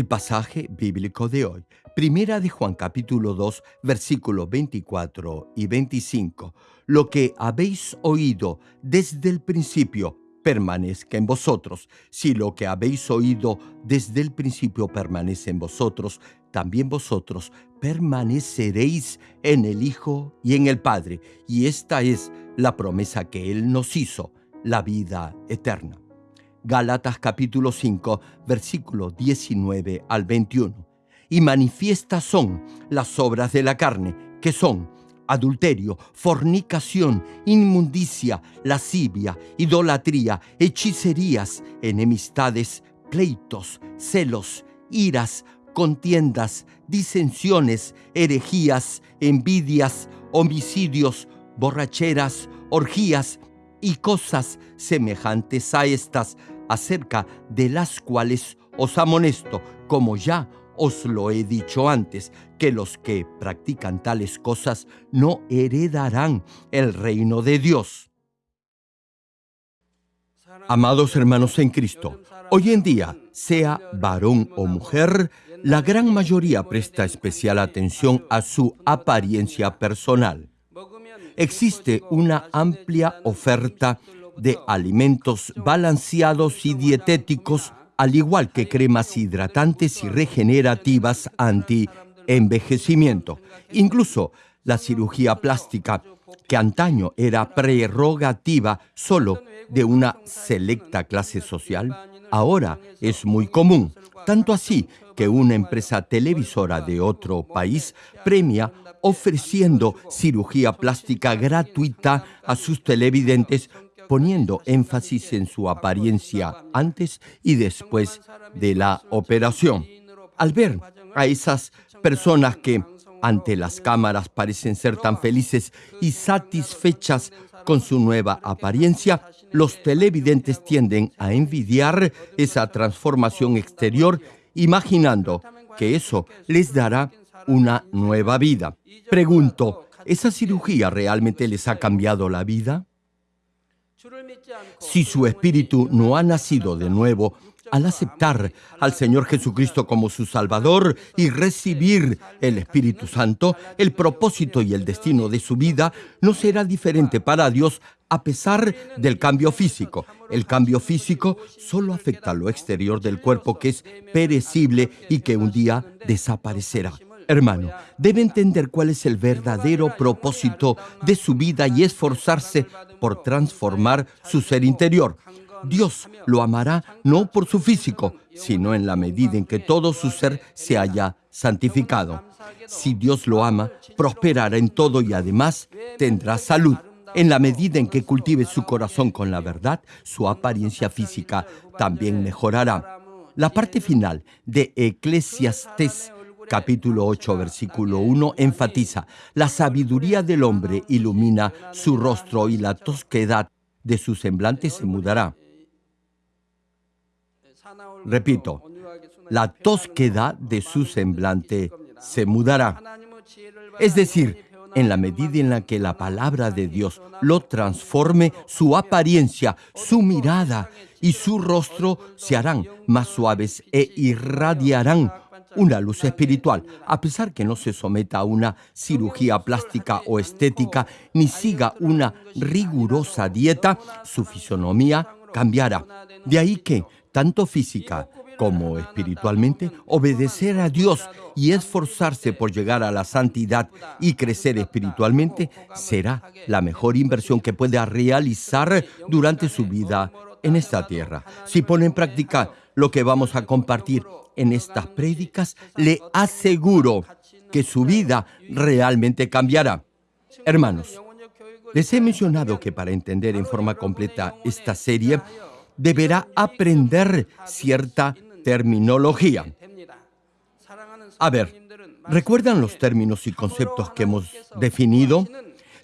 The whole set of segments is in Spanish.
El pasaje bíblico de hoy, Primera de Juan capítulo 2, versículos 24 y 25. Lo que habéis oído desde el principio permanezca en vosotros. Si lo que habéis oído desde el principio permanece en vosotros, también vosotros permaneceréis en el Hijo y en el Padre. Y esta es la promesa que Él nos hizo, la vida eterna. Gálatas capítulo 5, versículo 19 al 21. Y manifiestas son las obras de la carne, que son adulterio, fornicación, inmundicia, lascivia, idolatría, hechicerías, enemistades, pleitos, celos, iras, contiendas, disensiones, herejías, envidias, homicidios, borracheras, orgías y cosas semejantes a estas, acerca de las cuales os amonesto, como ya os lo he dicho antes, que los que practican tales cosas no heredarán el reino de Dios. Amados hermanos en Cristo, hoy en día, sea varón o mujer, la gran mayoría presta especial atención a su apariencia personal. Existe una amplia oferta de alimentos balanceados y dietéticos, al igual que cremas hidratantes y regenerativas anti-envejecimiento. Incluso la cirugía plástica, que antaño era prerrogativa solo de una selecta clase social, ahora es muy común. Tanto así que una empresa televisora de otro país premia ofreciendo cirugía plástica gratuita a sus televidentes poniendo énfasis en su apariencia antes y después de la operación. Al ver a esas personas que ante las cámaras parecen ser tan felices y satisfechas con su nueva apariencia, los televidentes tienden a envidiar esa transformación exterior, imaginando que eso les dará una nueva vida. Pregunto, ¿esa cirugía realmente les ha cambiado la vida? Si su espíritu no ha nacido de nuevo, al aceptar al Señor Jesucristo como su Salvador y recibir el Espíritu Santo, el propósito y el destino de su vida no será diferente para Dios a pesar del cambio físico. El cambio físico solo afecta lo exterior del cuerpo que es perecible y que un día desaparecerá. Hermano, debe entender cuál es el verdadero propósito de su vida y esforzarse por transformar su ser interior. Dios lo amará no por su físico, sino en la medida en que todo su ser se haya santificado. Si Dios lo ama, prosperará en todo y además tendrá salud. En la medida en que cultive su corazón con la verdad, su apariencia física también mejorará. La parte final de Eclesiastes capítulo 8, versículo 1, enfatiza, la sabiduría del hombre ilumina su rostro y la tosquedad de su semblante se mudará. Repito, la tosquedad de su semblante se mudará. Es decir, en la medida en la que la palabra de Dios lo transforme, su apariencia, su mirada y su rostro se harán más suaves e irradiarán una luz espiritual, a pesar que no se someta a una cirugía plástica o estética, ni siga una rigurosa dieta, su fisonomía cambiará. De ahí que, tanto física como espiritualmente, obedecer a Dios y esforzarse por llegar a la santidad y crecer espiritualmente será la mejor inversión que pueda realizar durante su vida en esta tierra. Si pone en práctica lo que vamos a compartir en estas prédicas, le aseguro que su vida realmente cambiará. Hermanos, les he mencionado que para entender en forma completa esta serie, deberá aprender cierta terminología. A ver, ¿recuerdan los términos y conceptos que hemos definido?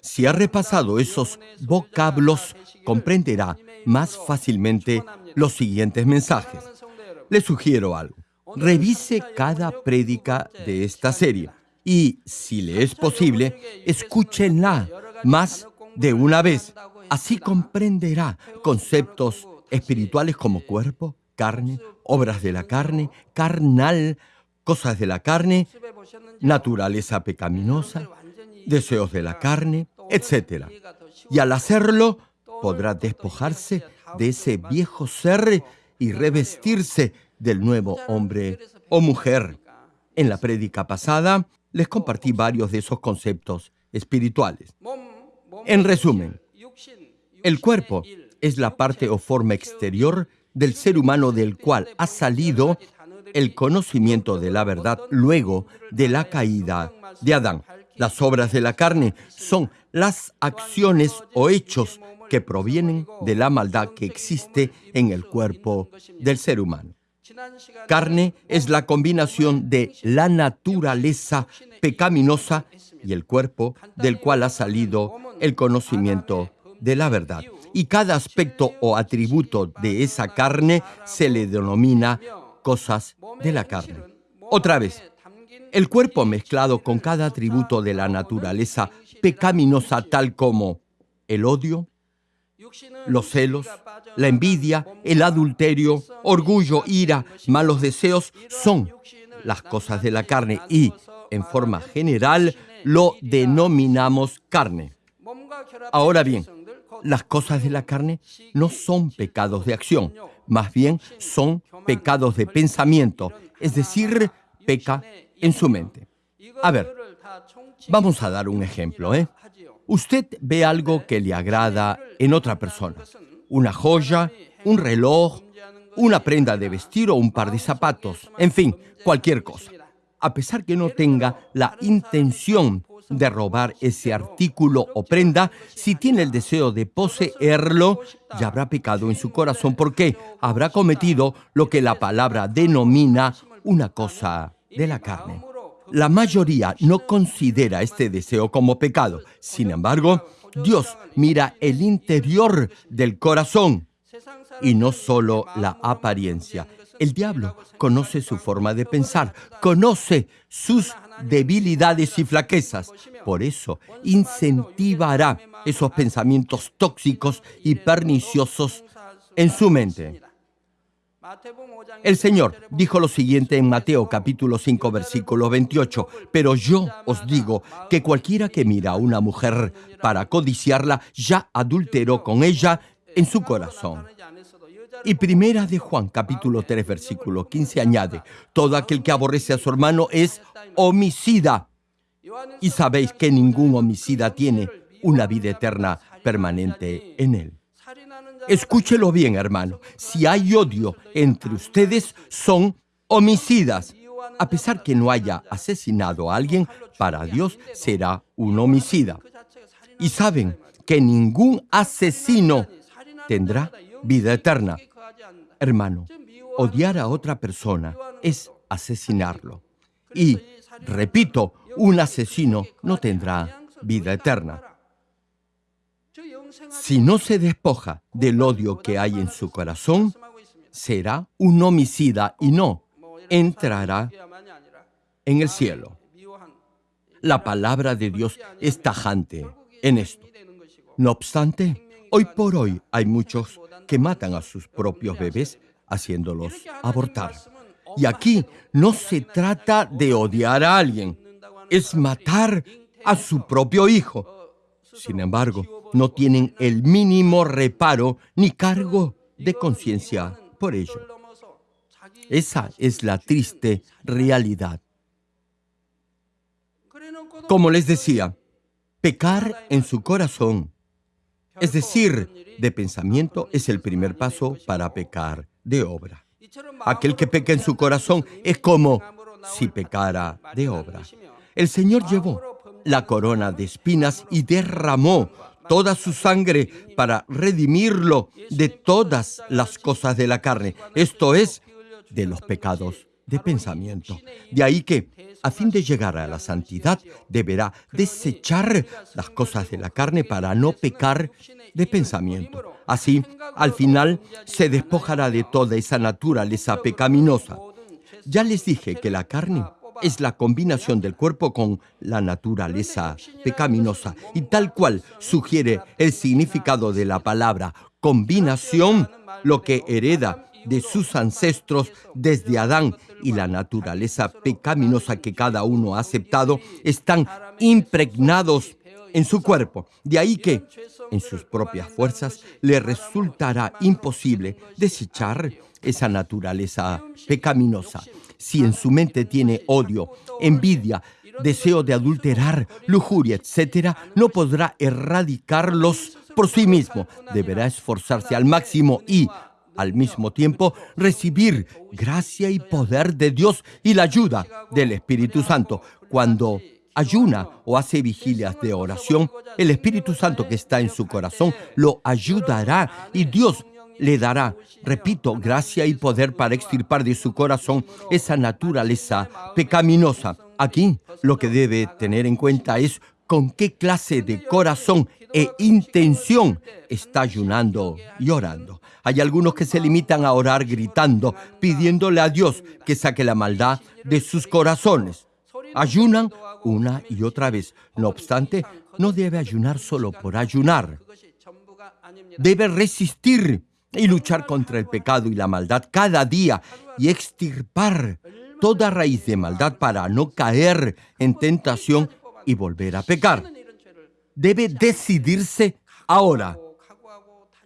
Si ha repasado esos vocablos, comprenderá más fácilmente los siguientes mensajes. Le sugiero algo. Revise cada prédica de esta serie y, si le es posible, escúchenla más de una vez. Así comprenderá conceptos espirituales como cuerpo, carne, obras de la carne, carnal, cosas de la carne, naturaleza pecaminosa, deseos de la carne, etc. Y al hacerlo, podrá despojarse de ese viejo ser y revestirse del nuevo hombre o mujer. En la prédica pasada les compartí varios de esos conceptos espirituales. En resumen, el cuerpo es la parte o forma exterior del ser humano del cual ha salido el conocimiento de la verdad luego de la caída de Adán. Las obras de la carne son las acciones o hechos que provienen de la maldad que existe en el cuerpo del ser humano. Carne es la combinación de la naturaleza pecaminosa y el cuerpo del cual ha salido el conocimiento de la verdad. Y cada aspecto o atributo de esa carne se le denomina cosas de la carne. Otra vez, el cuerpo mezclado con cada atributo de la naturaleza pecaminosa tal como el odio, los celos, la envidia, el adulterio, orgullo, ira, malos deseos son las cosas de la carne y, en forma general, lo denominamos carne. Ahora bien, las cosas de la carne no son pecados de acción, más bien son pecados de pensamiento, es decir, peca en su mente. A ver, vamos a dar un ejemplo, ¿eh? Usted ve algo que le agrada en otra persona, una joya, un reloj, una prenda de vestir o un par de zapatos, en fin, cualquier cosa. A pesar que no tenga la intención de robar ese artículo o prenda, si tiene el deseo de poseerlo, ya habrá pecado en su corazón porque habrá cometido lo que la palabra denomina una cosa de la carne. La mayoría no considera este deseo como pecado. Sin embargo, Dios mira el interior del corazón y no solo la apariencia. El diablo conoce su forma de pensar, conoce sus debilidades y flaquezas. Por eso incentivará esos pensamientos tóxicos y perniciosos en su mente. El Señor dijo lo siguiente en Mateo capítulo 5 versículo 28, pero yo os digo que cualquiera que mira a una mujer para codiciarla ya adulteró con ella en su corazón. Y primera de Juan capítulo 3 versículo 15 añade, todo aquel que aborrece a su hermano es homicida. Y sabéis que ningún homicida tiene una vida eterna permanente en él. Escúchelo bien, hermano. Si hay odio entre ustedes, son homicidas. A pesar que no haya asesinado a alguien, para Dios será un homicida. Y saben que ningún asesino tendrá vida eterna. Hermano, odiar a otra persona es asesinarlo. Y, repito, un asesino no tendrá vida eterna. Si no se despoja del odio que hay en su corazón, será un homicida y no entrará en el cielo. La palabra de Dios es tajante en esto. No obstante, hoy por hoy hay muchos que matan a sus propios bebés haciéndolos abortar. Y aquí no se trata de odiar a alguien, es matar a su propio hijo. Sin embargo, no tienen el mínimo reparo ni cargo de conciencia por ello. Esa es la triste realidad. Como les decía, pecar en su corazón, es decir, de pensamiento, es el primer paso para pecar de obra. Aquel que peca en su corazón es como si pecara de obra. El Señor llevó la corona de espinas y derramó toda su sangre para redimirlo de todas las cosas de la carne, esto es, de los pecados de pensamiento. De ahí que, a fin de llegar a la santidad, deberá desechar las cosas de la carne para no pecar de pensamiento. Así, al final, se despojará de toda esa naturaleza pecaminosa. Ya les dije que la carne es la combinación del cuerpo con la naturaleza pecaminosa y tal cual sugiere el significado de la palabra combinación, lo que hereda de sus ancestros desde Adán y la naturaleza pecaminosa que cada uno ha aceptado están impregnados en su cuerpo. De ahí que, en sus propias fuerzas, le resultará imposible desechar esa naturaleza pecaminosa. Si en su mente tiene odio, envidia, deseo de adulterar, lujuria, etc., no podrá erradicarlos por sí mismo. Deberá esforzarse al máximo y, al mismo tiempo, recibir gracia y poder de Dios y la ayuda del Espíritu Santo. Cuando ayuna o hace vigilias de oración, el Espíritu Santo que está en su corazón lo ayudará y Dios le dará, repito, gracia y poder para extirpar de su corazón esa naturaleza pecaminosa. Aquí lo que debe tener en cuenta es con qué clase de corazón e intención está ayunando y orando. Hay algunos que se limitan a orar gritando, pidiéndole a Dios que saque la maldad de sus corazones. Ayunan una y otra vez. No obstante, no debe ayunar solo por ayunar. Debe resistir y luchar contra el pecado y la maldad cada día y extirpar toda raíz de maldad para no caer en tentación y volver a pecar. Debe decidirse ahora.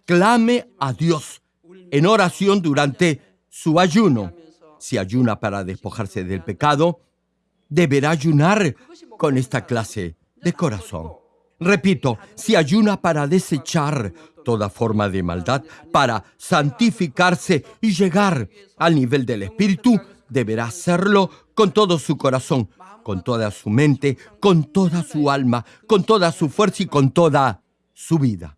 Clame a Dios en oración durante su ayuno. Si ayuna para despojarse del pecado, deberá ayunar con esta clase de corazón. Repito, si ayuna para desechar toda forma de maldad, para santificarse y llegar al nivel del Espíritu, deberá hacerlo con todo su corazón, con toda su mente, con toda su alma, con toda su fuerza y con toda su vida.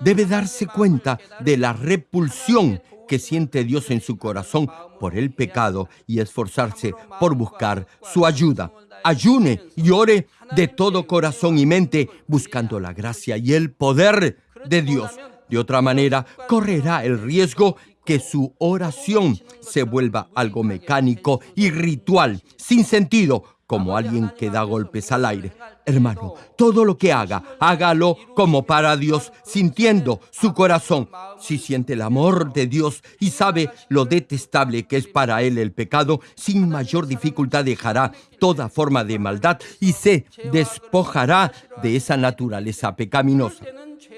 Debe darse cuenta de la repulsión que siente Dios en su corazón por el pecado y esforzarse por buscar su ayuda. Ayune y ore de todo corazón y mente, buscando la gracia y el poder de Dios. De otra manera, correrá el riesgo que su oración se vuelva algo mecánico y ritual, sin sentido, como alguien que da golpes al aire. Hermano, todo lo que haga, hágalo como para Dios, sintiendo su corazón. Si siente el amor de Dios y sabe lo detestable que es para él el pecado, sin mayor dificultad dejará toda forma de maldad y se despojará de esa naturaleza pecaminosa.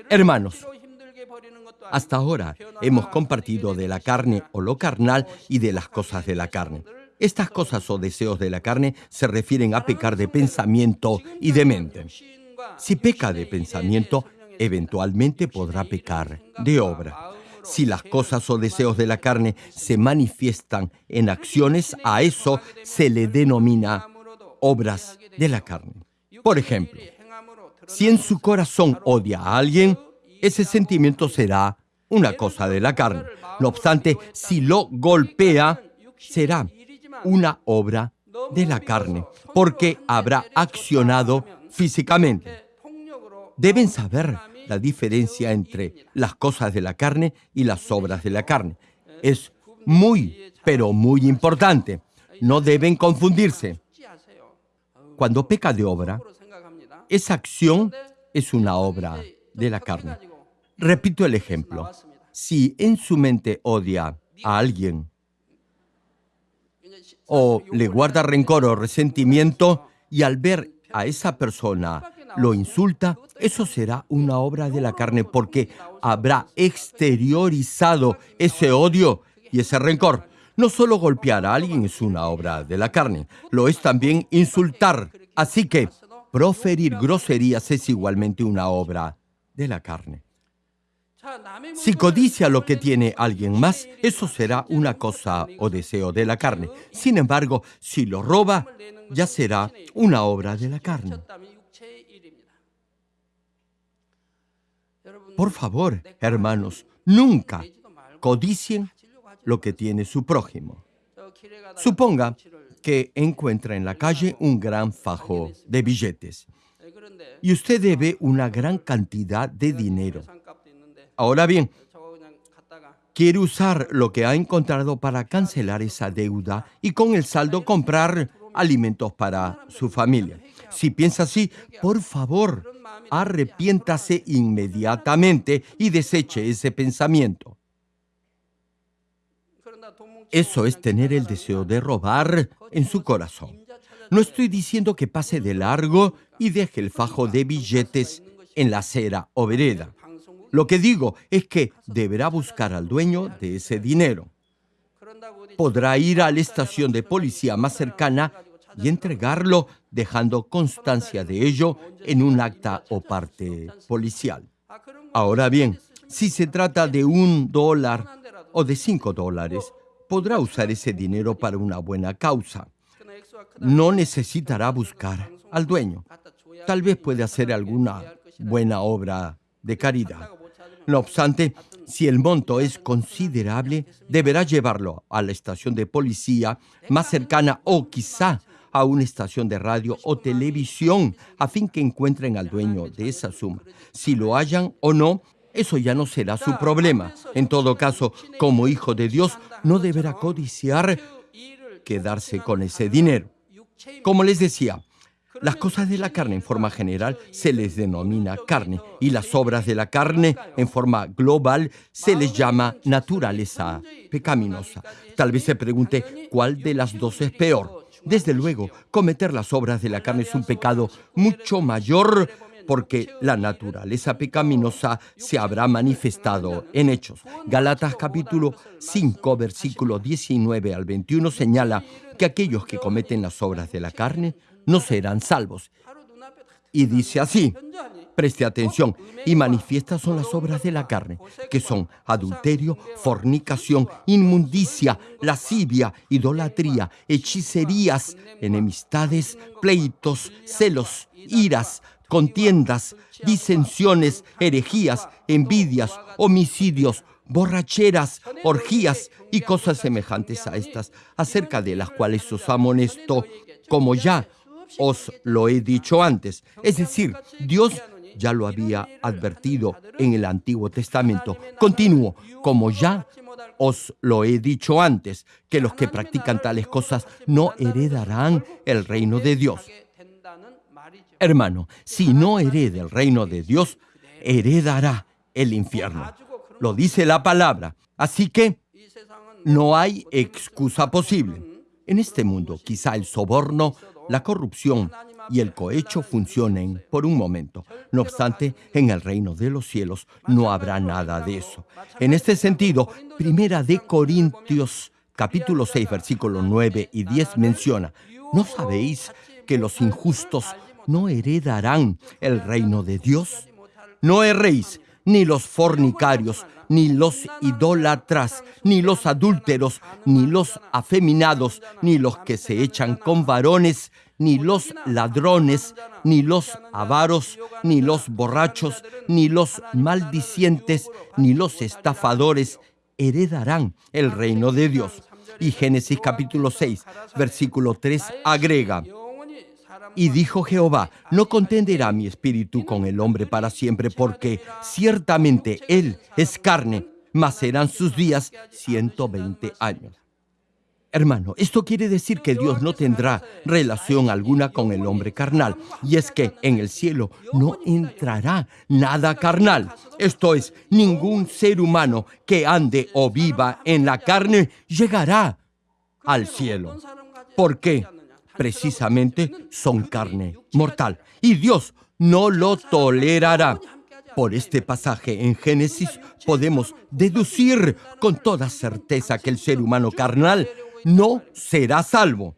Hermanos, hasta ahora hemos compartido de la carne o lo carnal y de las cosas de la carne. Estas cosas o deseos de la carne se refieren a pecar de pensamiento y de mente. Si peca de pensamiento, eventualmente podrá pecar de obra. Si las cosas o deseos de la carne se manifiestan en acciones, a eso se le denomina obras de la carne. Por ejemplo, si en su corazón odia a alguien, ese sentimiento será una cosa de la carne. No obstante, si lo golpea, será una obra de la carne, porque habrá accionado físicamente. Deben saber la diferencia entre las cosas de la carne y las obras de la carne. Es muy, pero muy importante. No deben confundirse. Cuando peca de obra, esa acción es una obra de la carne. Repito el ejemplo. Si en su mente odia a alguien o le guarda rencor o resentimiento y al ver a esa persona lo insulta, eso será una obra de la carne porque habrá exteriorizado ese odio y ese rencor. No solo golpear a alguien es una obra de la carne, lo es también insultar. Así que proferir groserías es igualmente una obra de la carne. Si codicia lo que tiene alguien más, eso será una cosa o deseo de la carne. Sin embargo, si lo roba, ya será una obra de la carne. Por favor, hermanos, nunca codicien lo que tiene su prójimo. Suponga que encuentra en la calle un gran fajo de billetes y usted debe una gran cantidad de dinero. Ahora bien, quiere usar lo que ha encontrado para cancelar esa deuda y con el saldo comprar alimentos para su familia. Si piensa así, por favor, arrepiéntase inmediatamente y deseche ese pensamiento. Eso es tener el deseo de robar en su corazón. No estoy diciendo que pase de largo y deje el fajo de billetes en la acera o vereda. Lo que digo es que deberá buscar al dueño de ese dinero. Podrá ir a la estación de policía más cercana y entregarlo dejando constancia de ello en un acta o parte policial. Ahora bien, si se trata de un dólar o de cinco dólares, podrá usar ese dinero para una buena causa. No necesitará buscar al dueño. Tal vez puede hacer alguna buena obra de caridad. No obstante, si el monto es considerable, deberá llevarlo a la estación de policía más cercana o quizá a una estación de radio o televisión a fin que encuentren al dueño de esa suma. Si lo hallan o no, eso ya no será su problema. En todo caso, como hijo de Dios, no deberá codiciar quedarse con ese dinero. Como les decía, las cosas de la carne en forma general se les denomina carne y las obras de la carne en forma global se les llama naturaleza pecaminosa. Tal vez se pregunte cuál de las dos es peor. Desde luego, cometer las obras de la carne es un pecado mucho mayor porque la naturaleza pecaminosa se habrá manifestado en hechos. Galatas capítulo 5, versículo 19 al 21 señala que aquellos que cometen las obras de la carne no serán salvos. Y dice así, preste atención, y manifiestas son las obras de la carne, que son adulterio, fornicación, inmundicia, lascivia, idolatría, hechicerías, enemistades, pleitos, celos, iras, contiendas, disensiones, herejías, envidias, homicidios, borracheras, orgías y cosas semejantes a estas, acerca de las cuales os amonesto, como ya os lo he dicho antes. Es decir, Dios ya lo había advertido en el Antiguo Testamento. Continúo, como ya os lo he dicho antes, que los que practican tales cosas no heredarán el reino de Dios. Hermano, si no hereda el reino de Dios, heredará el infierno. Lo dice la palabra. Así que no hay excusa posible. En este mundo, quizá el soborno la corrupción y el cohecho funcionen por un momento. No obstante, en el reino de los cielos no habrá nada de eso. En este sentido, Primera de Corintios capítulo 6 versículos 9 y 10 menciona, ¿no sabéis que los injustos no heredarán el reino de Dios? No erréis, ni los fornicarios, ni los idólatras, ni los adúlteros, ni los afeminados, ni los que se echan con varones, ni los ladrones, ni los avaros, ni los borrachos, ni los maldicientes, ni los estafadores heredarán el reino de Dios. Y Génesis capítulo 6, versículo 3 agrega, y dijo Jehová, no contenderá mi espíritu con el hombre para siempre, porque ciertamente él es carne, mas serán sus días 120 años. Hermano, esto quiere decir que Dios no tendrá relación alguna con el hombre carnal. Y es que en el cielo no entrará nada carnal. Esto es, ningún ser humano que ande o viva en la carne llegará al cielo. ¿Por qué? Precisamente son carne mortal. Y Dios no lo tolerará. Por este pasaje en Génesis podemos deducir con toda certeza que el ser humano carnal no será salvo.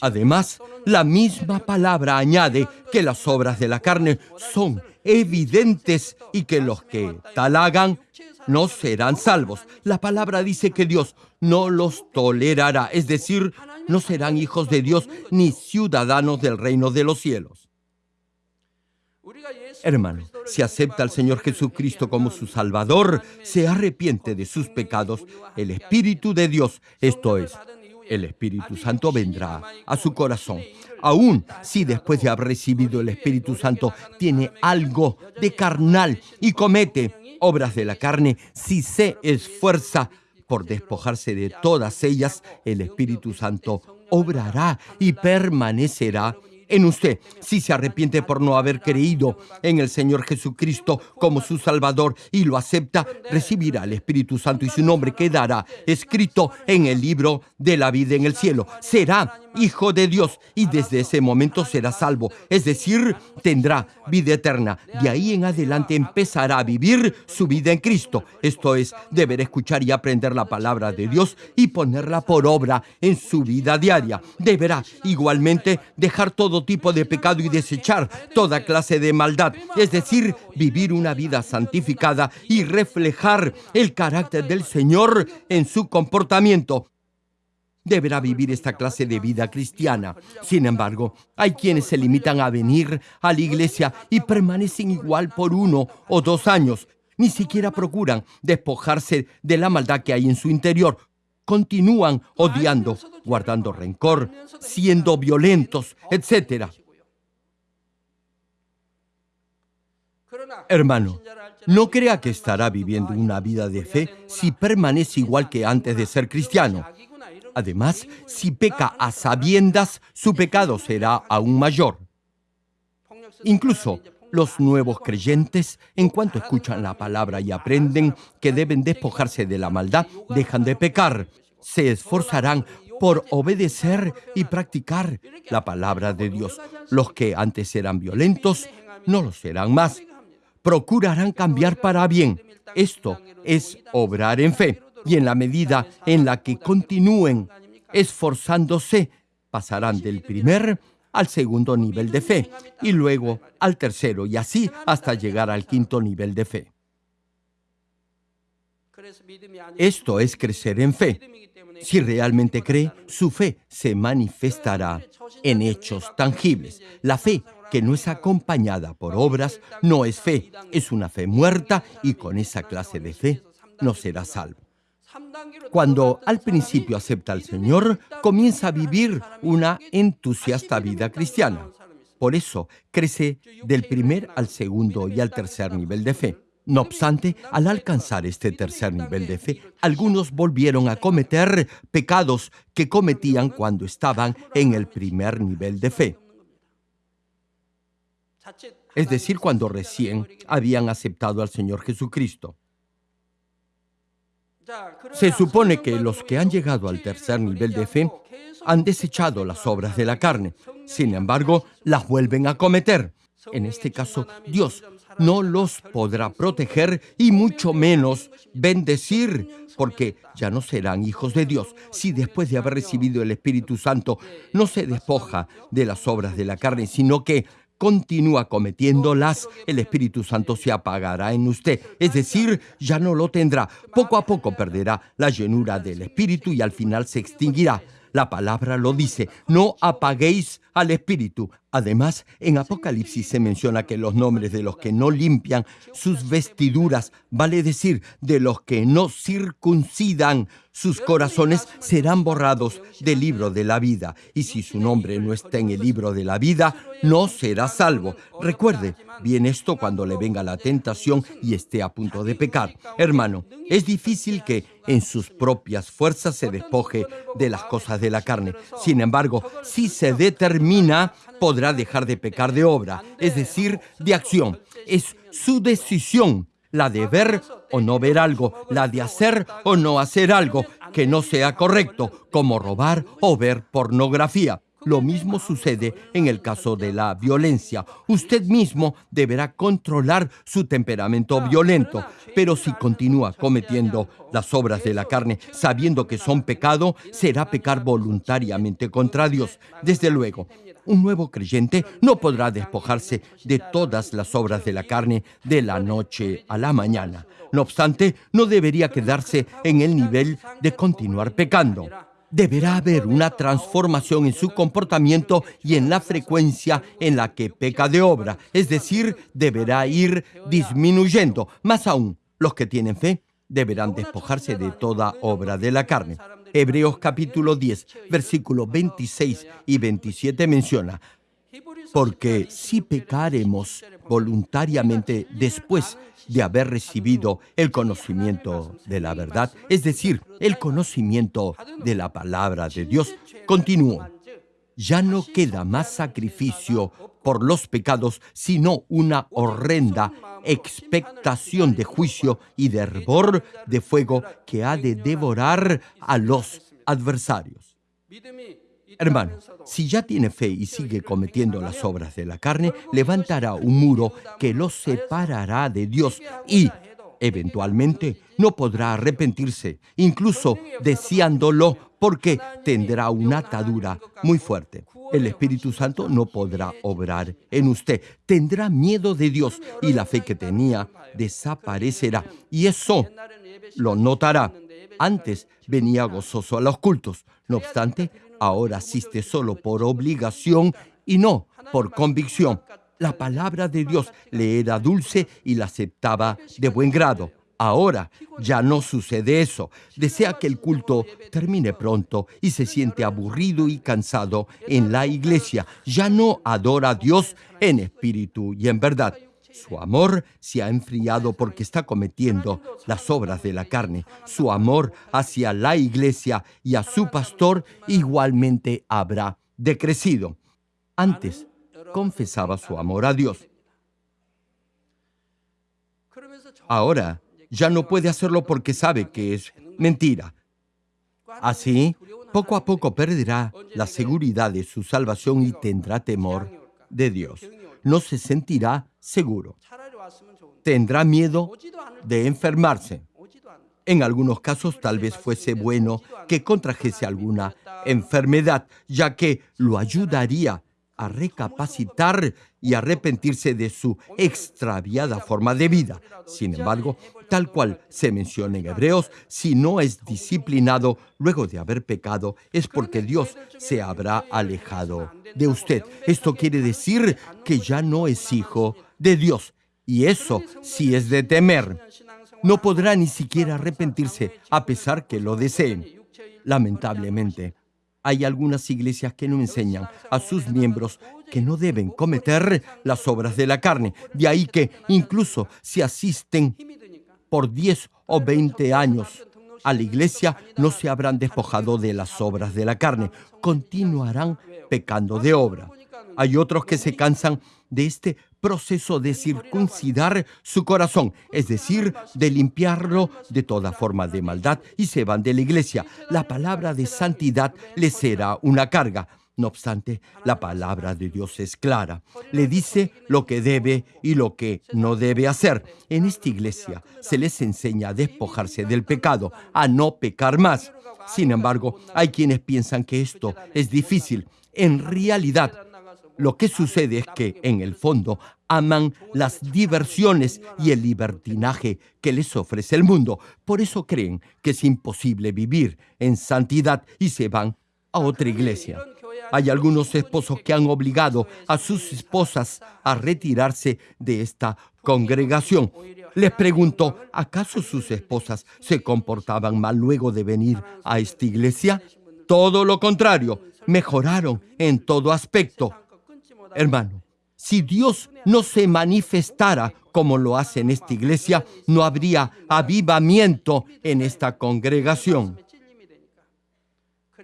Además, la misma palabra añade que las obras de la carne son evidentes y que los que tal hagan no serán salvos. La palabra dice que Dios no los tolerará, es decir, no serán hijos de Dios ni ciudadanos del reino de los cielos. Hermano, si acepta al Señor Jesucristo como su Salvador, se arrepiente de sus pecados, el Espíritu de Dios, esto es, el Espíritu Santo vendrá a su corazón. Aún si después de haber recibido el Espíritu Santo tiene algo de carnal y comete obras de la carne, si se esfuerza por despojarse de todas ellas, el Espíritu Santo obrará y permanecerá en usted. Si se arrepiente por no haber creído en el Señor Jesucristo como su Salvador y lo acepta, recibirá el Espíritu Santo y su nombre quedará escrito en el libro de la vida en el cielo. Será hijo de Dios y desde ese momento será salvo, es decir, tendrá vida eterna. De ahí en adelante empezará a vivir su vida en Cristo. Esto es, deber escuchar y aprender la palabra de Dios y ponerla por obra en su vida diaria. Deberá igualmente dejar todo tipo de pecado y desechar toda clase de maldad, es decir, vivir una vida santificada y reflejar el carácter del Señor en su comportamiento deberá vivir esta clase de vida cristiana. Sin embargo, hay quienes se limitan a venir a la iglesia y permanecen igual por uno o dos años. Ni siquiera procuran despojarse de la maldad que hay en su interior. Continúan odiando, guardando rencor, siendo violentos, etc. Hermano, no crea que estará viviendo una vida de fe si permanece igual que antes de ser cristiano. Además, si peca a sabiendas, su pecado será aún mayor. Incluso los nuevos creyentes, en cuanto escuchan la palabra y aprenden que deben despojarse de la maldad, dejan de pecar. Se esforzarán por obedecer y practicar la palabra de Dios. Los que antes eran violentos no lo serán más. Procurarán cambiar para bien. Esto es obrar en fe y en la medida en la que continúen esforzándose, pasarán del primer al segundo nivel de fe y luego al tercero y así hasta llegar al quinto nivel de fe. Esto es crecer en fe. Si realmente cree, su fe se manifestará en hechos tangibles. La fe que no es acompañada por obras no es fe, es una fe muerta y con esa clase de fe no será salvo. Cuando al principio acepta al Señor, comienza a vivir una entusiasta vida cristiana. Por eso crece del primer al segundo y al tercer nivel de fe. No obstante, al alcanzar este tercer nivel de fe, algunos volvieron a cometer pecados que cometían cuando estaban en el primer nivel de fe. Es decir, cuando recién habían aceptado al Señor Jesucristo. Se supone que los que han llegado al tercer nivel de fe han desechado las obras de la carne. Sin embargo, las vuelven a cometer. En este caso, Dios no los podrá proteger y mucho menos bendecir, porque ya no serán hijos de Dios. Si después de haber recibido el Espíritu Santo no se despoja de las obras de la carne, sino que continúa cometiéndolas, el Espíritu Santo se apagará en usted, es decir, ya no lo tendrá. Poco a poco perderá la llenura del Espíritu y al final se extinguirá. La palabra lo dice, no apaguéis al Espíritu. Además, en Apocalipsis se menciona que los nombres de los que no limpian sus vestiduras, vale decir, de los que no circuncidan sus corazones, serán borrados del libro de la vida. Y si su nombre no está en el libro de la vida, no será salvo. Recuerde bien esto cuando le venga la tentación y esté a punto de pecar. Hermano, es difícil que en sus propias fuerzas se despoje de las cosas de la carne. Sin embargo, si se determina, podrá dejar de pecar de obra, es decir, de acción. Es su decisión la de ver o no ver algo, la de hacer o no hacer algo que no sea correcto, como robar o ver pornografía. Lo mismo sucede en el caso de la violencia. Usted mismo deberá controlar su temperamento violento, pero si continúa cometiendo las obras de la carne sabiendo que son pecado, será pecar voluntariamente contra Dios. Desde luego, un nuevo creyente no podrá despojarse de todas las obras de la carne de la noche a la mañana. No obstante, no debería quedarse en el nivel de continuar pecando deberá haber una transformación en su comportamiento y en la frecuencia en la que peca de obra, es decir, deberá ir disminuyendo. Más aún, los que tienen fe deberán despojarse de toda obra de la carne. Hebreos capítulo 10, versículos 26 y 27 menciona, porque si pecaremos voluntariamente después de haber recibido el conocimiento de la verdad, es decir, el conocimiento de la palabra de Dios, continúo. ya no queda más sacrificio por los pecados, sino una horrenda expectación de juicio y de hervor de fuego que ha de devorar a los adversarios. Hermano, si ya tiene fe y sigue cometiendo las obras de la carne, levantará un muro que lo separará de Dios y, eventualmente, no podrá arrepentirse, incluso deseándolo, porque tendrá una atadura muy fuerte. El Espíritu Santo no podrá obrar en usted. Tendrá miedo de Dios y la fe que tenía desaparecerá. Y eso lo notará. Antes venía gozoso a los cultos. No obstante, ahora asiste solo por obligación y no por convicción. La palabra de Dios le era dulce y la aceptaba de buen grado. Ahora ya no sucede eso. Desea que el culto termine pronto y se siente aburrido y cansado en la iglesia. Ya no adora a Dios en espíritu y en verdad. Su amor se ha enfriado porque está cometiendo las obras de la carne. Su amor hacia la iglesia y a su pastor igualmente habrá decrecido. Antes confesaba su amor a Dios. Ahora ya no puede hacerlo porque sabe que es mentira. Así, poco a poco perderá la seguridad de su salvación y tendrá temor de Dios. No se sentirá seguro. Tendrá miedo de enfermarse. En algunos casos tal vez fuese bueno que contrajese alguna enfermedad, ya que lo ayudaría a recapacitar y arrepentirse de su extraviada forma de vida. Sin embargo, tal cual se menciona en Hebreos, si no es disciplinado luego de haber pecado, es porque Dios se habrá alejado de usted. Esto quiere decir que ya no es hijo de Dios. Y eso sí es de temer. No podrá ni siquiera arrepentirse a pesar que lo deseen. Lamentablemente, hay algunas iglesias que no enseñan a sus miembros que no deben cometer las obras de la carne. De ahí que incluso si asisten por 10 o 20 años a la iglesia, no se habrán despojado de las obras de la carne. Continuarán pecando de obra. Hay otros que se cansan de este proceso de circuncidar su corazón, es decir, de limpiarlo de toda forma de maldad y se van de la iglesia. La palabra de santidad les será una carga. No obstante, la palabra de Dios es clara. Le dice lo que debe y lo que no debe hacer. En esta iglesia se les enseña a despojarse del pecado, a no pecar más. Sin embargo, hay quienes piensan que esto es difícil. En realidad, lo que sucede es que, en el fondo, aman las diversiones y el libertinaje que les ofrece el mundo. Por eso creen que es imposible vivir en santidad y se van a otra iglesia. Hay algunos esposos que han obligado a sus esposas a retirarse de esta congregación. Les pregunto, ¿acaso sus esposas se comportaban mal luego de venir a esta iglesia? Todo lo contrario, mejoraron en todo aspecto. Hermano, si Dios no se manifestara como lo hace en esta iglesia, no habría avivamiento en esta congregación.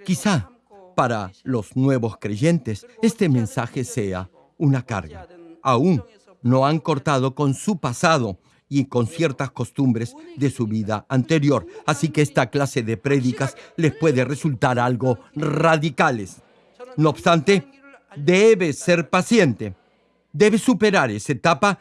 Quizá para los nuevos creyentes este mensaje sea una carga. Aún no han cortado con su pasado y con ciertas costumbres de su vida anterior. Así que esta clase de prédicas les puede resultar algo radicales. No obstante, debe ser paciente, debe superar esa etapa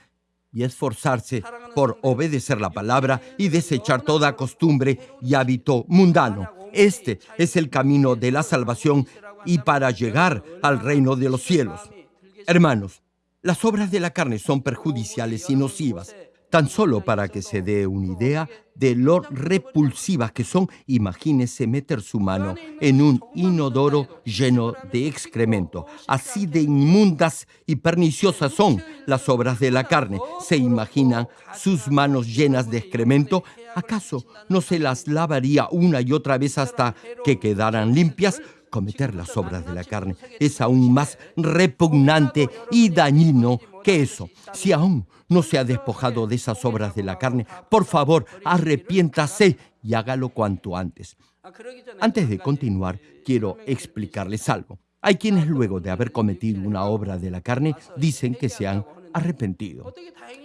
y esforzarse por obedecer la palabra y desechar toda costumbre y hábito mundano. Este es el camino de la salvación y para llegar al reino de los cielos. Hermanos, las obras de la carne son perjudiciales y nocivas. Tan solo para que se dé una idea de lo repulsivas que son, imagínese meter su mano en un inodoro lleno de excremento. Así de inmundas y perniciosas son las obras de la carne. ¿Se imaginan sus manos llenas de excremento? ¿Acaso no se las lavaría una y otra vez hasta que quedaran limpias? cometer las obras de la carne es aún más repugnante y dañino que eso. Si aún no se ha despojado de esas obras de la carne, por favor, arrepiéntase y hágalo cuanto antes. Antes de continuar, quiero explicarles algo. Hay quienes luego de haber cometido una obra de la carne dicen que se han arrepentido.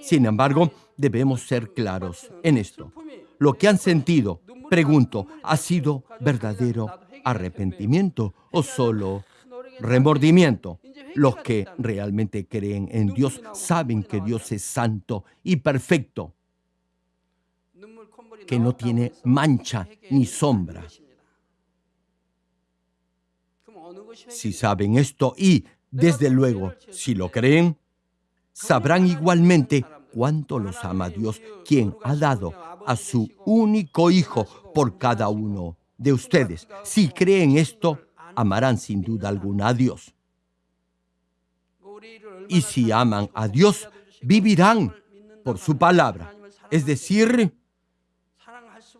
Sin embargo, debemos ser claros en esto. Lo que han sentido, pregunto, ¿ha sido verdadero arrepentimiento o solo remordimiento? Los que realmente creen en Dios saben que Dios es santo y perfecto, que no tiene mancha ni sombra. Si saben esto y, desde luego, si lo creen, sabrán igualmente cuánto los ama Dios, quien ha dado a su único Hijo por cada uno de ustedes. Si creen esto, amarán sin duda alguna a Dios. Y si aman a Dios, vivirán por su palabra, es decir,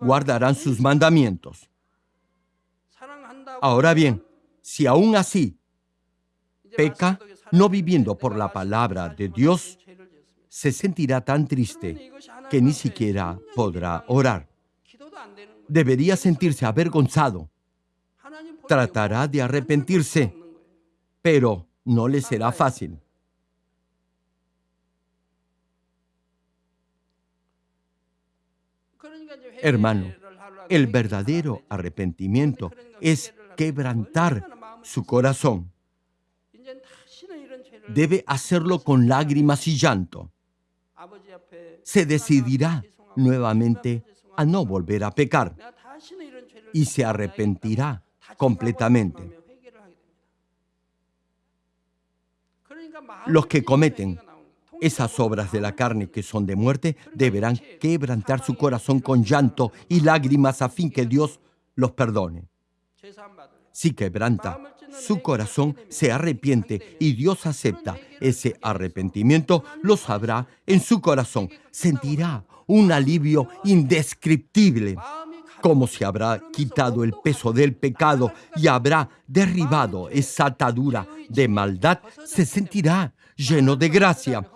guardarán sus mandamientos. Ahora bien, si aún así peca, no viviendo por la palabra de Dios, se sentirá tan triste que ni siquiera podrá orar. Debería sentirse avergonzado. Tratará de arrepentirse, pero no le será fácil. Hermano, el verdadero arrepentimiento es quebrantar su corazón. Debe hacerlo con lágrimas y llanto. Se decidirá nuevamente a no volver a pecar y se arrepentirá completamente. Los que cometen esas obras de la carne que son de muerte deberán quebrantar su corazón con llanto y lágrimas a fin que Dios los perdone. Si quebranta su corazón, se arrepiente y Dios acepta ese arrepentimiento, lo sabrá en su corazón. Sentirá un alivio indescriptible, como si habrá quitado el peso del pecado y habrá derribado esa atadura de maldad, se sentirá lleno de gracia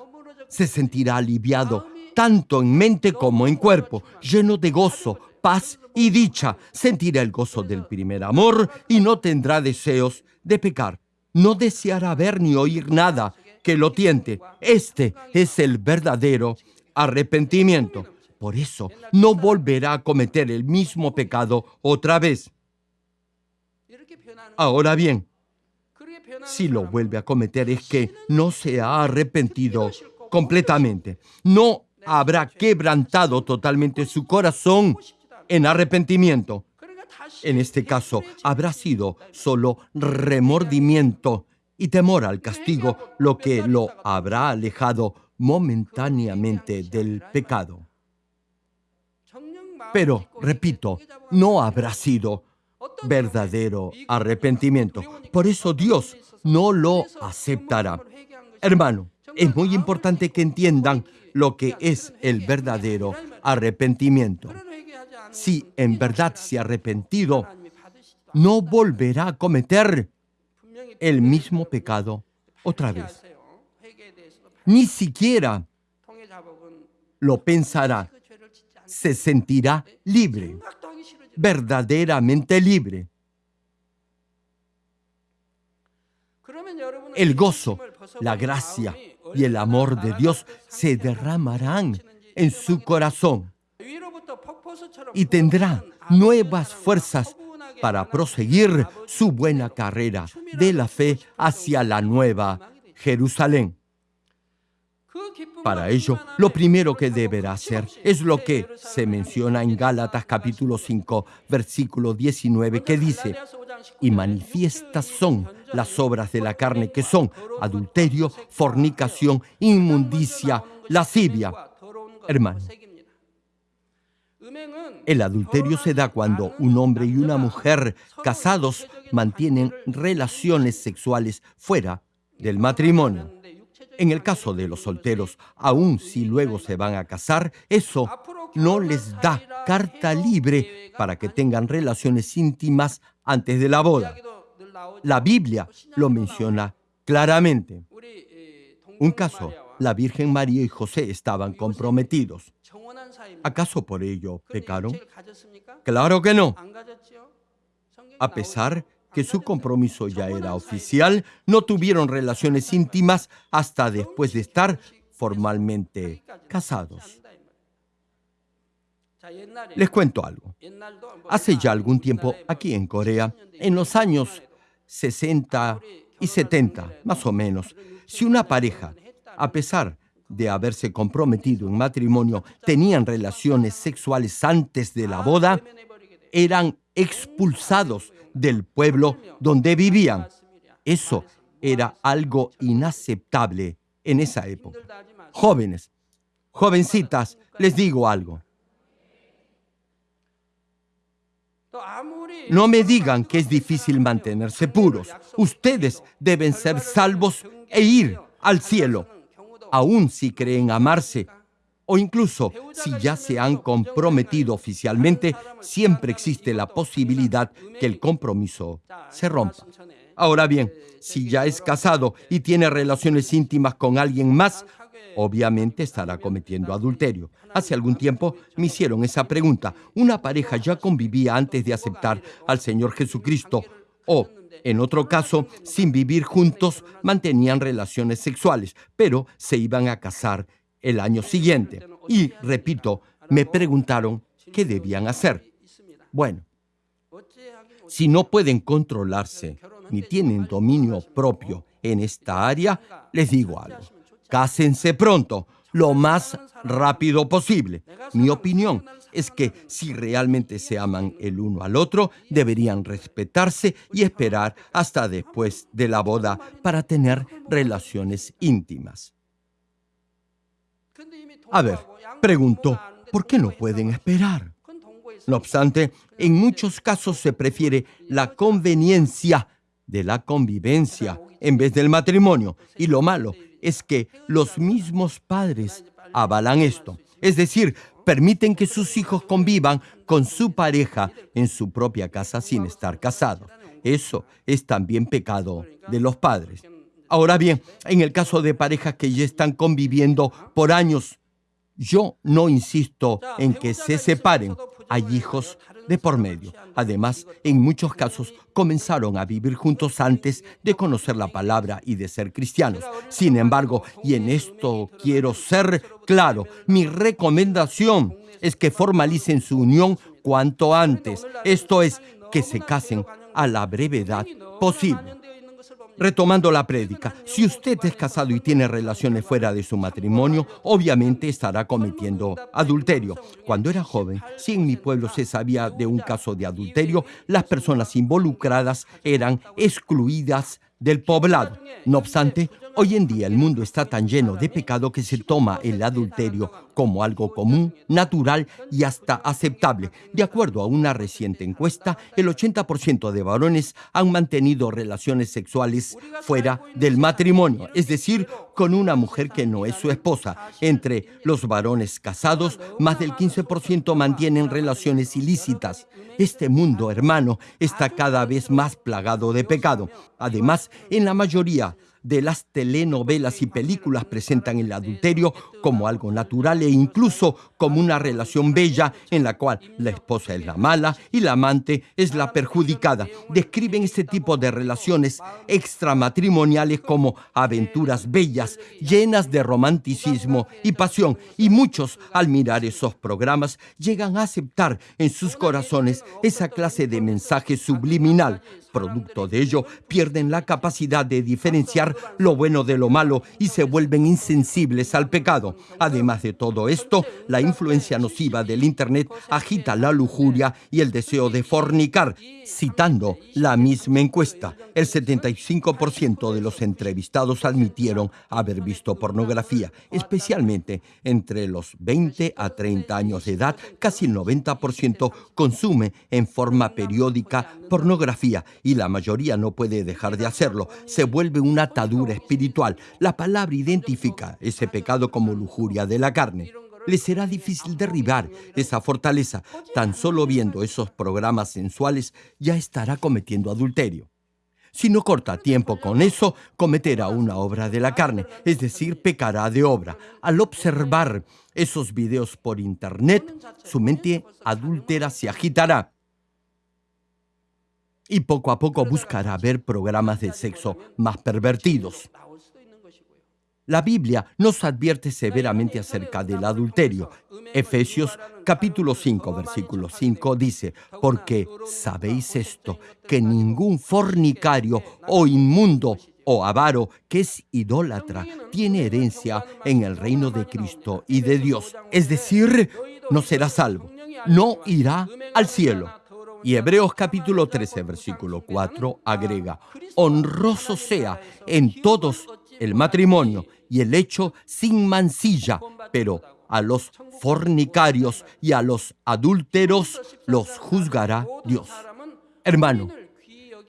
se sentirá aliviado tanto en mente como en cuerpo, lleno de gozo, paz y dicha. Sentirá el gozo del primer amor y no tendrá deseos de pecar. No deseará ver ni oír nada que lo tiente. Este es el verdadero arrepentimiento. Por eso no volverá a cometer el mismo pecado otra vez. Ahora bien, si lo vuelve a cometer es que no se ha arrepentido completamente. No habrá quebrantado totalmente su corazón en arrepentimiento. En este caso, habrá sido solo remordimiento y temor al castigo lo que lo habrá alejado momentáneamente del pecado. Pero, repito, no habrá sido verdadero arrepentimiento. Por eso Dios no lo aceptará. Hermano, es muy importante que entiendan lo que es el verdadero arrepentimiento. Si en verdad se ha arrepentido, no volverá a cometer el mismo pecado otra vez. Ni siquiera lo pensará. Se sentirá libre, verdaderamente libre. El gozo, la gracia, y el amor de Dios se derramarán en su corazón y tendrá nuevas fuerzas para proseguir su buena carrera de la fe hacia la nueva Jerusalén. Para ello, lo primero que deberá hacer es lo que se menciona en Gálatas capítulo 5, versículo 19, que dice, y manifiestas son las obras de la carne, que son adulterio, fornicación, inmundicia, lascivia. Hermano, el adulterio se da cuando un hombre y una mujer casados mantienen relaciones sexuales fuera del matrimonio. En el caso de los solteros, aun si luego se van a casar, eso no les da carta libre para que tengan relaciones íntimas antes de la boda. La Biblia lo menciona claramente. Un caso, la Virgen María y José estaban comprometidos. ¿Acaso por ello pecaron? Claro que no. A pesar que su compromiso ya era oficial, no tuvieron relaciones íntimas hasta después de estar formalmente casados. Les cuento algo. Hace ya algún tiempo, aquí en Corea, en los años 60 y 70, más o menos, si una pareja, a pesar de haberse comprometido en matrimonio, tenían relaciones sexuales antes de la boda, eran expulsados del pueblo donde vivían. Eso era algo inaceptable en esa época. Jóvenes, jovencitas, les digo algo. No me digan que es difícil mantenerse puros. Ustedes deben ser salvos e ir al cielo, aun si creen amarse o incluso si ya se han comprometido oficialmente, siempre existe la posibilidad que el compromiso se rompa. Ahora bien, si ya es casado y tiene relaciones íntimas con alguien más, obviamente estará cometiendo adulterio. Hace algún tiempo me hicieron esa pregunta. Una pareja ya convivía antes de aceptar al Señor Jesucristo o, en otro caso, sin vivir juntos, mantenían relaciones sexuales, pero se iban a casar el año siguiente. Y, repito, me preguntaron qué debían hacer. Bueno, si no pueden controlarse ni tienen dominio propio en esta área, les digo algo. Cásense pronto, lo más rápido posible. Mi opinión es que si realmente se aman el uno al otro, deberían respetarse y esperar hasta después de la boda para tener relaciones íntimas. A ver, pregunto, ¿por qué no pueden esperar? No obstante, en muchos casos se prefiere la conveniencia de la convivencia en vez del matrimonio. Y lo malo es que los mismos padres avalan esto. Es decir, permiten que sus hijos convivan con su pareja en su propia casa sin estar casados. Eso es también pecado de los padres. Ahora bien, en el caso de parejas que ya están conviviendo por años yo no insisto en que se separen. Hay hijos de por medio. Además, en muchos casos comenzaron a vivir juntos antes de conocer la palabra y de ser cristianos. Sin embargo, y en esto quiero ser claro, mi recomendación es que formalicen su unión cuanto antes. Esto es, que se casen a la brevedad posible. Retomando la prédica, si usted es casado y tiene relaciones fuera de su matrimonio, obviamente estará cometiendo adulterio. Cuando era joven, si en mi pueblo se sabía de un caso de adulterio, las personas involucradas eran excluidas del poblado. No obstante, hoy en día el mundo está tan lleno de pecado que se toma el adulterio como algo común, natural y hasta aceptable. De acuerdo a una reciente encuesta, el 80% de varones han mantenido relaciones sexuales fuera del matrimonio, es decir, con una mujer que no es su esposa. Entre los varones casados, más del 15% mantienen relaciones ilícitas. Este mundo, hermano, está cada vez más plagado de pecado. Además, en la mayoría de las telenovelas y películas presentan el adulterio como algo natural e incluso como una relación bella en la cual la esposa es la mala y la amante es la perjudicada. Describen este tipo de relaciones extramatrimoniales como aventuras bellas, llenas de romanticismo y pasión, y muchos al mirar esos programas llegan a aceptar en sus corazones esa clase de mensaje subliminal. Producto de ello, pierden la capacidad de diferenciar lo bueno de lo malo y se vuelven insensibles al pecado. Además de todo esto, la influencia nociva del Internet agita la lujuria y el deseo de fornicar. Citando la misma encuesta, el 75% de los entrevistados admitieron haber visto pornografía, especialmente entre los 20 a 30 años de edad, casi el 90% consume en forma periódica pornografía y la mayoría no puede dejar de hacerlo. Se vuelve una espiritual. La palabra identifica ese pecado como lujuria de la carne. Le será difícil derribar esa fortaleza. Tan solo viendo esos programas sensuales ya estará cometiendo adulterio. Si no corta tiempo con eso, cometerá una obra de la carne, es decir, pecará de obra. Al observar esos videos por internet, su mente adúltera se agitará y poco a poco buscará ver programas de sexo más pervertidos. La Biblia nos advierte severamente acerca del adulterio. Efesios capítulo 5, versículo 5 dice, porque sabéis esto, que ningún fornicario o inmundo o avaro que es idólatra tiene herencia en el reino de Cristo y de Dios. Es decir, no será salvo, no irá al cielo. Y Hebreos capítulo 13, versículo 4 agrega, honroso sea en todos el matrimonio y el hecho sin mancilla, pero a los fornicarios y a los adúlteros los juzgará Dios. Hermano,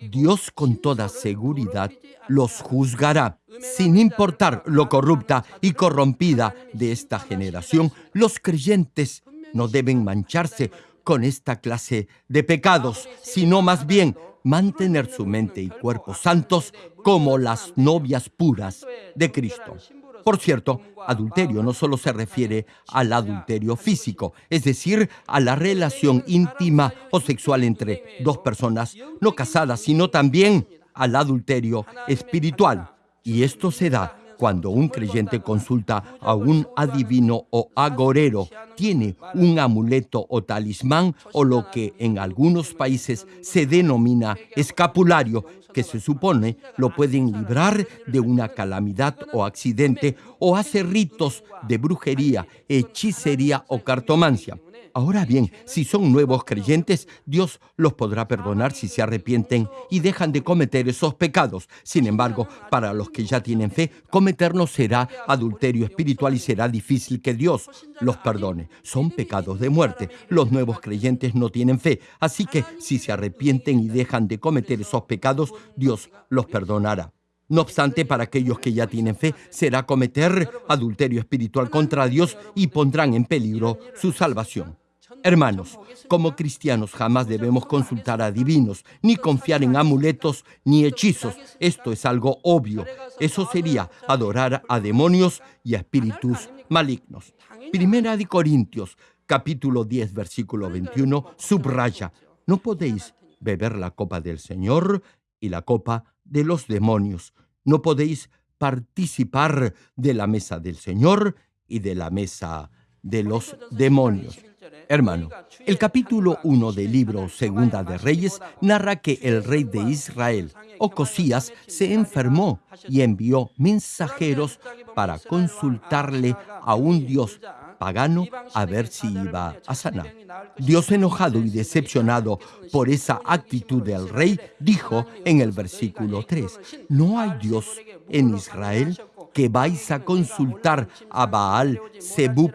Dios con toda seguridad los juzgará. Sin importar lo corrupta y corrompida de esta generación, los creyentes no deben mancharse con esta clase de pecados, sino más bien mantener su mente y cuerpo santos como las novias puras de Cristo. Por cierto, adulterio no solo se refiere al adulterio físico, es decir, a la relación íntima o sexual entre dos personas no casadas, sino también al adulterio espiritual. Y esto se da cuando un creyente consulta a un adivino o agorero, tiene un amuleto o talismán o lo que en algunos países se denomina escapulario, que se supone lo pueden librar de una calamidad o accidente o hace ritos de brujería, hechicería o cartomancia. Ahora bien, si son nuevos creyentes, Dios los podrá perdonar si se arrepienten y dejan de cometer esos pecados. Sin embargo, para los que ya tienen fe, cometernos será adulterio espiritual y será difícil que Dios los perdone. Son pecados de muerte. Los nuevos creyentes no tienen fe. Así que si se arrepienten y dejan de cometer esos pecados, Dios los perdonará. No obstante, para aquellos que ya tienen fe, será cometer adulterio espiritual contra Dios y pondrán en peligro su salvación. Hermanos, como cristianos jamás debemos consultar a divinos, ni confiar en amuletos ni hechizos. Esto es algo obvio. Eso sería adorar a demonios y a espíritus malignos. Primera de Corintios, capítulo 10, versículo 21, subraya, no podéis beber la copa del Señor y la copa de los demonios. No podéis participar de la mesa del Señor y de la mesa de los demonios. Hermano, el capítulo 1 del libro Segunda de Reyes narra que el rey de Israel, Ocosías, se enfermó y envió mensajeros para consultarle a un dios pagano a ver si iba a sanar. Dios enojado y decepcionado por esa actitud del rey, dijo en el versículo 3, ¿no hay Dios en Israel que vais a consultar a Baal Zebub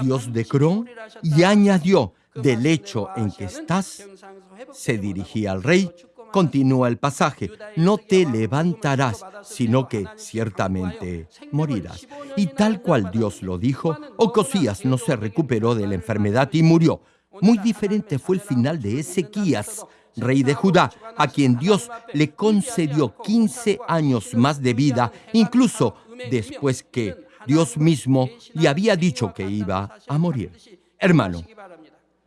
Dios de Cron, y añadió, del hecho en que estás, se dirigía al rey, continúa el pasaje, no te levantarás, sino que ciertamente morirás. Y tal cual Dios lo dijo, Ocosías no se recuperó de la enfermedad y murió. Muy diferente fue el final de Ezequías, rey de Judá, a quien Dios le concedió 15 años más de vida, incluso después que Dios mismo le había dicho que iba a morir. Hermano,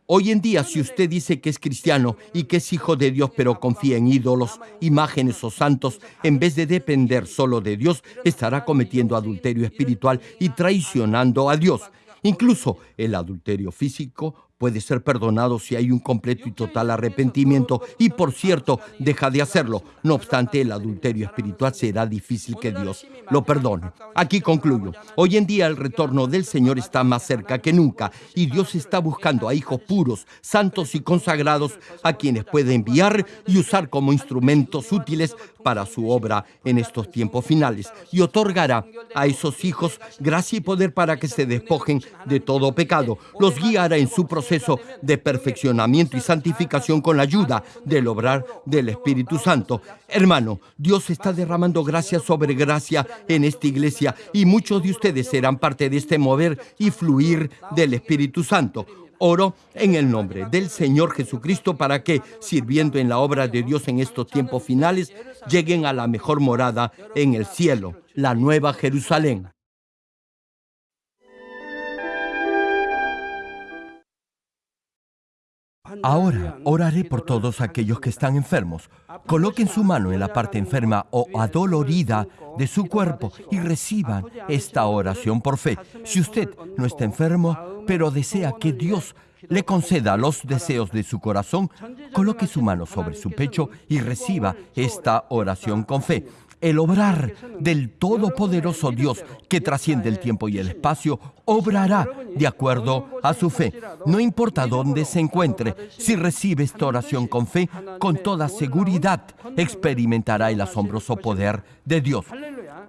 hoy en día si usted dice que es cristiano y que es hijo de Dios pero confía en ídolos, imágenes o santos, en vez de depender solo de Dios, estará cometiendo adulterio espiritual y traicionando a Dios. Incluso el adulterio físico puede ser perdonado si hay un completo y total arrepentimiento y por cierto deja de hacerlo. No obstante, el adulterio espiritual será difícil que Dios lo perdone. Aquí concluyo. Hoy en día el retorno del Señor está más cerca que nunca y Dios está buscando a hijos puros, santos y consagrados a quienes puede enviar y usar como instrumentos útiles para su obra en estos tiempos finales y otorgará a esos hijos gracia y poder para que se despojen de todo pecado. Los guiará en su proceso de perfeccionamiento y santificación con la ayuda del obrar del Espíritu Santo. Hermano, Dios está derramando gracia sobre gracia en esta iglesia y muchos de ustedes serán parte de este mover y fluir del Espíritu Santo. Oro en el nombre del Señor Jesucristo para que, sirviendo en la obra de Dios en estos tiempos finales, lleguen a la mejor morada en el cielo, la nueva Jerusalén. Ahora oraré por todos aquellos que están enfermos. Coloquen su mano en la parte enferma o adolorida de su cuerpo y reciban esta oración por fe. Si usted no está enfermo, pero desea que Dios le conceda los deseos de su corazón, coloque su mano sobre su pecho y reciba esta oración con fe el obrar del Todopoderoso Dios que trasciende el tiempo y el espacio, obrará de acuerdo a su fe. No importa dónde se encuentre, si recibe esta oración con fe, con toda seguridad experimentará el asombroso poder de Dios.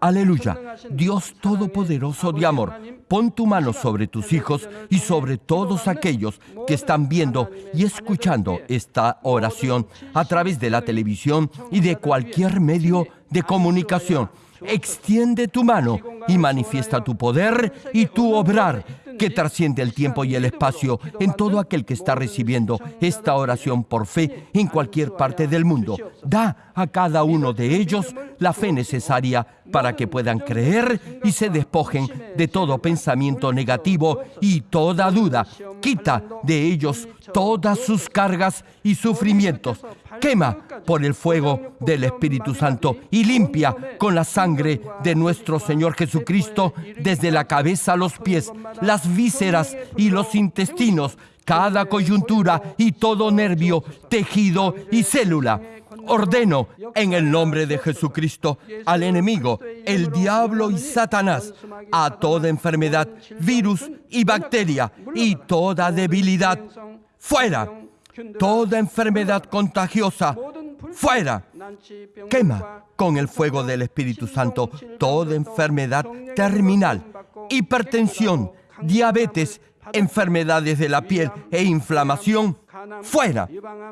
Aleluya. Dios Todopoderoso de amor, pon tu mano sobre tus hijos y sobre todos aquellos que están viendo y escuchando esta oración a través de la televisión y de cualquier medio de comunicación. Extiende tu mano y manifiesta tu poder y tu obrar que trasciende el tiempo y el espacio en todo aquel que está recibiendo esta oración por fe en cualquier parte del mundo. Da a cada uno de ellos la fe necesaria para que puedan creer y se despojen de todo pensamiento negativo y toda duda. Quita de ellos todas sus cargas y sufrimientos. Quema por el fuego del Espíritu Santo y limpia con la sangre de nuestro Señor Jesucristo desde la cabeza a los pies, las vísceras y los intestinos, cada coyuntura y todo nervio, tejido y célula ordeno en el nombre de Jesucristo al enemigo, el diablo y Satanás, a toda enfermedad, virus y bacteria y toda debilidad, fuera. Toda enfermedad contagiosa, fuera. Quema con el fuego del Espíritu Santo toda enfermedad terminal, hipertensión, diabetes, enfermedades de la piel e inflamación, fuera.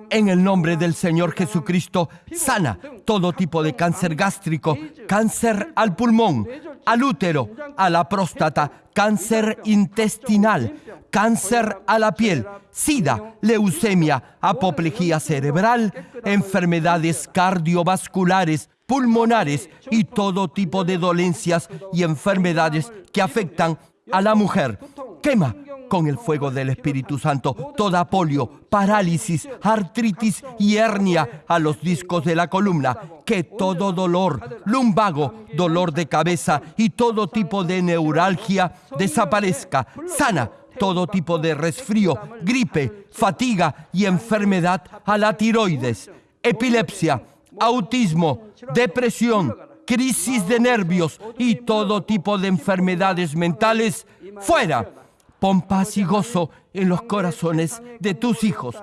En el nombre del Señor Jesucristo, sana todo tipo de cáncer gástrico, cáncer al pulmón, al útero, a la próstata, cáncer intestinal, cáncer a la piel, sida, leucemia, apoplejía cerebral, enfermedades cardiovasculares, pulmonares y todo tipo de dolencias y enfermedades que afectan a la mujer. Quema con el fuego del Espíritu Santo toda polio, parálisis, artritis y hernia a los discos de la columna. Que todo dolor, lumbago, dolor de cabeza y todo tipo de neuralgia desaparezca. Sana todo tipo de resfrío, gripe, fatiga y enfermedad a la tiroides, epilepsia, autismo, depresión, crisis de nervios y todo tipo de enfermedades mentales fuera Pon paz y gozo en los corazones de tus hijos.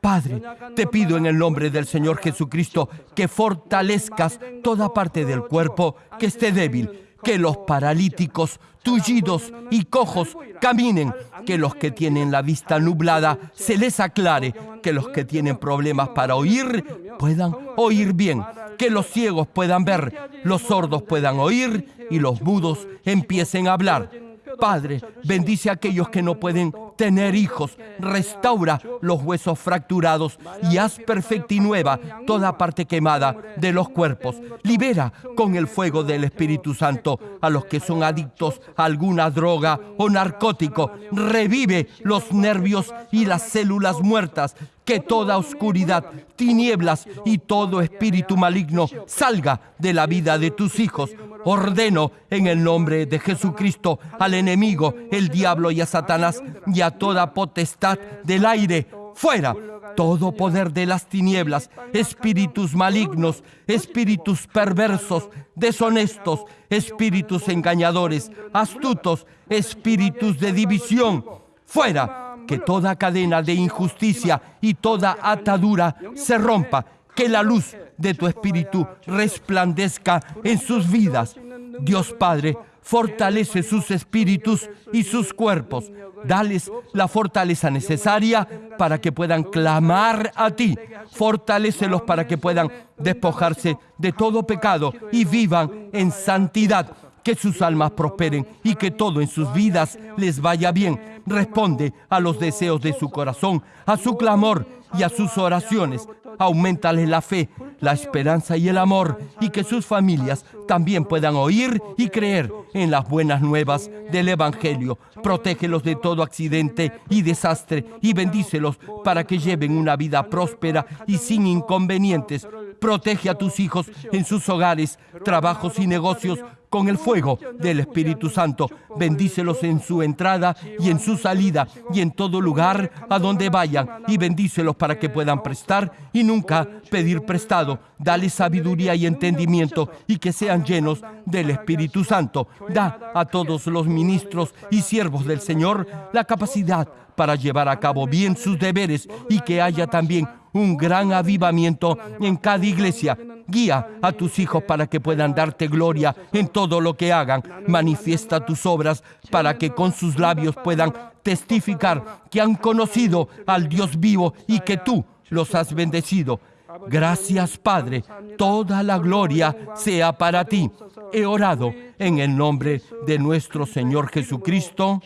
Padre, te pido en el nombre del Señor Jesucristo que fortalezcas toda parte del cuerpo que esté débil, que los paralíticos, tullidos y cojos caminen, que los que tienen la vista nublada se les aclare, que los que tienen problemas para oír puedan oír bien, que los ciegos puedan ver, los sordos puedan oír y los mudos empiecen a hablar Padre, bendice a aquellos que no pueden tener hijos, restaura los huesos fracturados y haz perfecta y nueva toda parte quemada de los cuerpos. Libera con el fuego del Espíritu Santo a los que son adictos a alguna droga o narcótico. Revive los nervios y las células muertas que toda oscuridad, tinieblas y todo espíritu maligno salga de la vida de tus hijos. Ordeno en el nombre de Jesucristo al enemigo, el diablo y a Satanás y a toda potestad del aire, fuera todo poder de las tinieblas, espíritus malignos, espíritus perversos, deshonestos, espíritus engañadores, astutos, espíritus de división, fuera que toda cadena de injusticia y toda atadura se rompa, que la luz de tu espíritu resplandezca en sus vidas. Dios Padre, fortalece sus espíritus y sus cuerpos. Dales la fortaleza necesaria para que puedan clamar a ti. Fortalécelos para que puedan despojarse de todo pecado y vivan en santidad que sus almas prosperen y que todo en sus vidas les vaya bien. Responde a los deseos de su corazón, a su clamor y a sus oraciones. aumentales la fe, la esperanza y el amor, y que sus familias también puedan oír y creer en las buenas nuevas del Evangelio. Protégelos de todo accidente y desastre y bendícelos para que lleven una vida próspera y sin inconvenientes. Protege a tus hijos en sus hogares, trabajos y negocios con el fuego del Espíritu Santo. Bendícelos en su entrada y en su salida y en todo lugar a donde vayan y bendícelos para que puedan prestar y nunca pedir prestado. Dale sabiduría y entendimiento y que sean llenos del Espíritu Santo. Da a todos los ministros y siervos del Señor la capacidad para llevar a cabo bien sus deberes y que haya también un gran avivamiento en cada iglesia. Guía a tus hijos para que puedan darte gloria en todo lo que hagan. Manifiesta tus obras para que con sus labios puedan testificar que han conocido al Dios vivo y que tú los has bendecido. Gracias Padre, toda la gloria sea para ti. He orado en el nombre de nuestro Señor Jesucristo.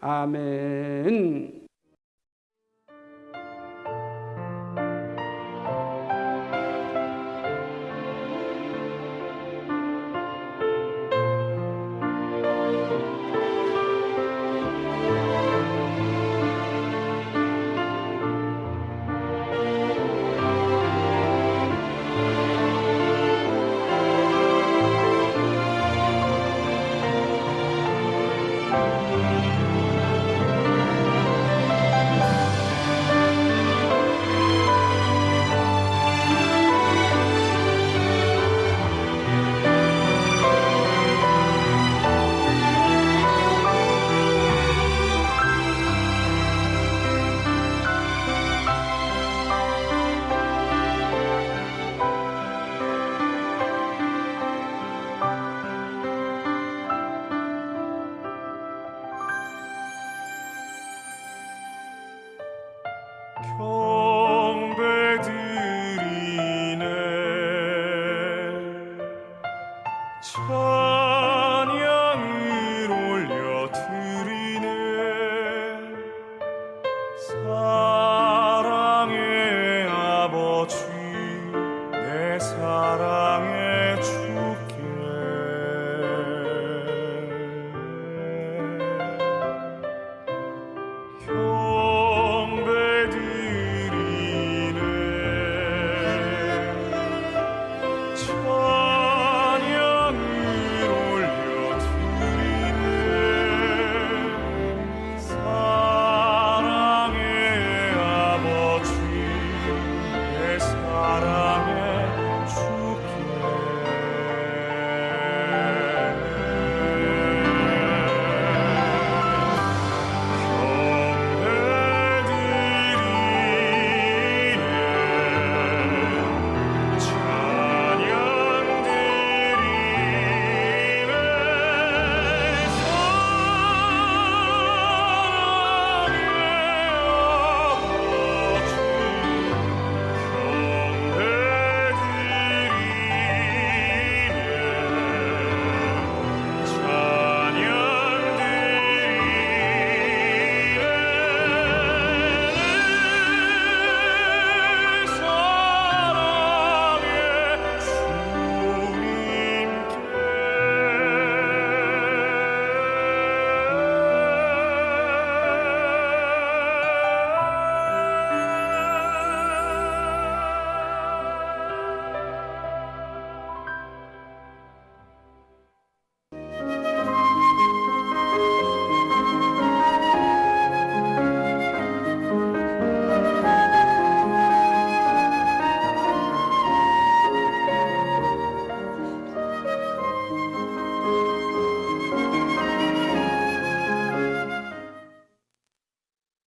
아멘.